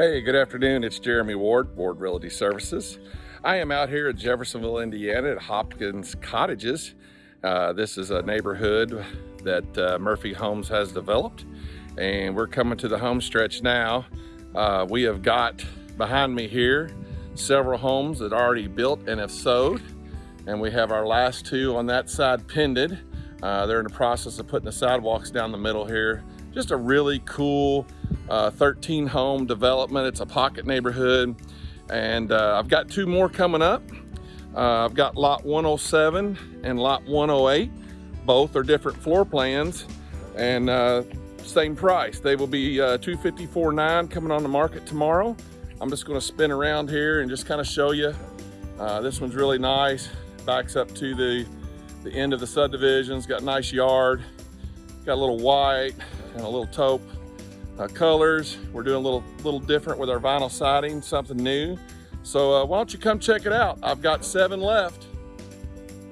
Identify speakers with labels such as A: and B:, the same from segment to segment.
A: Hey, good afternoon. It's Jeremy Ward, Ward Realty Services. I am out here at Jeffersonville, Indiana at Hopkins Cottages. Uh, this is a neighborhood that uh, Murphy Homes has developed and we're coming to the home stretch now. Uh, we have got behind me here several homes that are already built and have sold and we have our last two on that side pended. Uh, they're in the process of putting the sidewalks down the middle here. Just a really cool uh, 13 home development. It's a pocket neighborhood. And uh, I've got two more coming up. Uh, I've got lot 107 and lot 108. Both are different floor plans and uh, same price. They will be uh, 254.9 coming on the market tomorrow. I'm just gonna spin around here and just kind of show you. Uh, this one's really nice. Backs up to the, the end of the subdivisions, got a nice yard, got a little white and a little taupe uh, colors. We're doing a little, little different with our vinyl siding, something new. So uh, why don't you come check it out? I've got seven left.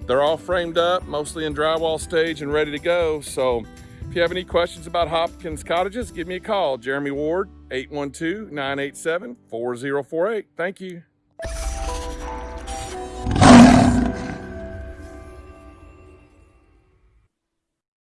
A: They're all framed up, mostly in drywall stage and ready to go. So if you have any questions about Hopkins Cottages, give me a call. Jeremy Ward, 812-987-4048. Thank you.